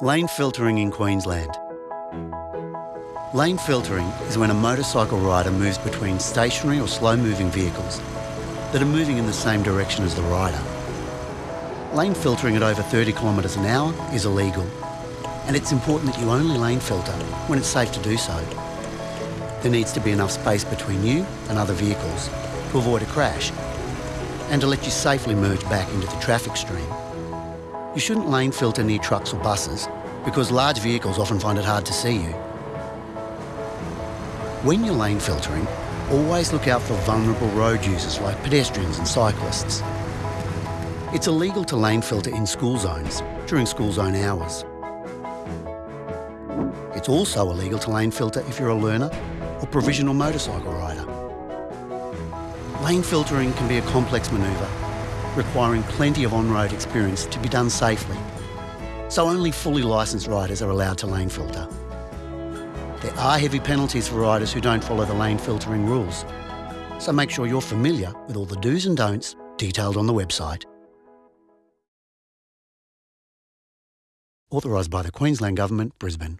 Lane filtering in Queensland. Lane filtering is when a motorcycle rider moves between stationary or slow-moving vehicles that are moving in the same direction as the rider. Lane filtering at over 30 kilometres an hour is illegal, and it's important that you only lane filter when it's safe to do so. There needs to be enough space between you and other vehicles to avoid a crash and to let you safely merge back into the traffic stream. You shouldn't lane filter near trucks or buses because large vehicles often find it hard to see you. When you're lane filtering, always look out for vulnerable road users like pedestrians and cyclists. It's illegal to lane filter in school zones during school zone hours. It's also illegal to lane filter if you're a learner or provisional motorcycle rider. Lane filtering can be a complex manoeuvre, requiring plenty of on-road experience to be done safely. So only fully licensed riders are allowed to lane filter. There are heavy penalties for riders who don't follow the lane filtering rules. So make sure you're familiar with all the do's and don'ts detailed on the website. Authorised by the Queensland Government, Brisbane.